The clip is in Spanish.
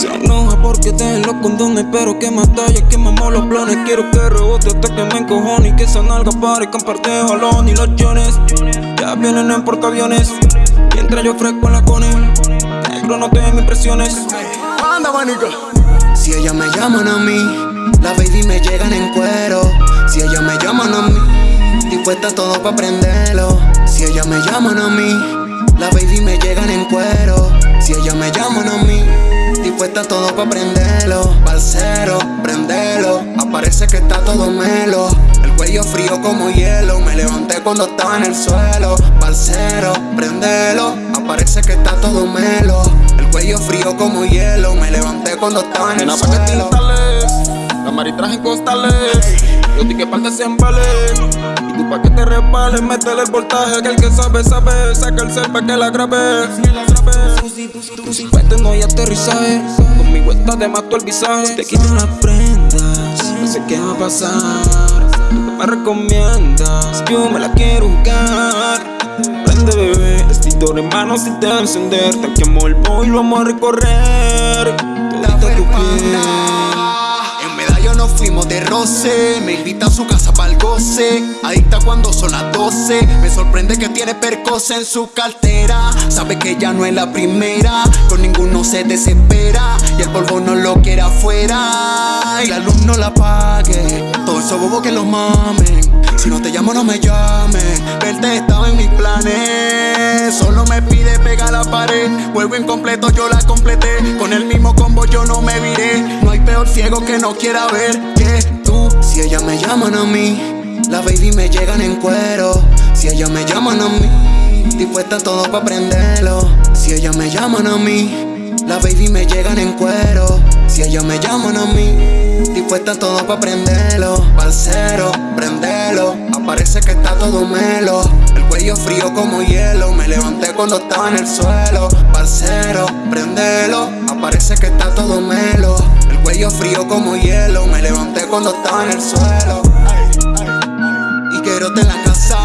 Se enoja porque te los condones Pero que más talla, que mamó los planes. Quiero que rebote hasta que me encojone Y que esa nalga parezcan parte de balón Y los jones ya vienen en portaaviones Mientras yo fresco en la cone. Negro no te impresiones. Anda manica. Si ella me llaman a mí La baby me llegan en cuero. Si ella me llaman a mí Dispuesta todo pa' prenderlo. Si ella me llaman a mí La baby me llegan en cuero. Si ella me llaman a mí Dispuesta todo pa' prenderlo Parcero, prendelo Aparece que está todo melo El cuello frío como hielo Me levanté cuando estaba en el suelo Parcero, prendelo Aparece que está todo melo El cuello frío como hielo Me levanté cuando estaba en el Nena pa' que suelo. tintales Camaritraje en costales Yo di que parte se embale. Y tú pa' que te resbales Métele el voltaje Que el que sabe, sabe. Saca el cel pa' que la grabe. Pues tengo ya aterrizaje. Conmigo está de más tu el visaje Te quito las prendas No sé qué va a pasar. Tú me recomiendas Yo me la quiero jugar. Prende bebé, extintor en mano si te va a encender. Te quemo el boy y lo vamos a recorrer. Todita tu piel de roce. Me invita a su casa para el goce Adicta cuando son las 12 Me sorprende que tiene percos en su cartera. Sabe que ya no es la primera. Con ninguno se desespera. Y el polvo no lo quiere afuera. Y la luz no la pague Todo eso bobo que los mamen. Si no te llamo no me llames Verte estaba en mis planes. Solo me pide pegar la pared. Juego incompleto yo la completé. Con el mismo combo yo no me ciego que no quiera ver que tú Si ella me llaman a mí La baby me llegan en cuero. Si ella me llaman a mí Dispuesta a todo pa' prenderlo. Si ella me llaman a mí la baby me llegan en cuero. Si ella me llaman a mí Dispuesta a todo pa' prenderlo. Parcero, prendelo Aparece que está todo melo. El cuello frío como hielo Me levanté cuando estaba en el suelo. Parcero, prendelo frío como hielo Me levanté cuando estaba en el suelo. Y quiero en la casa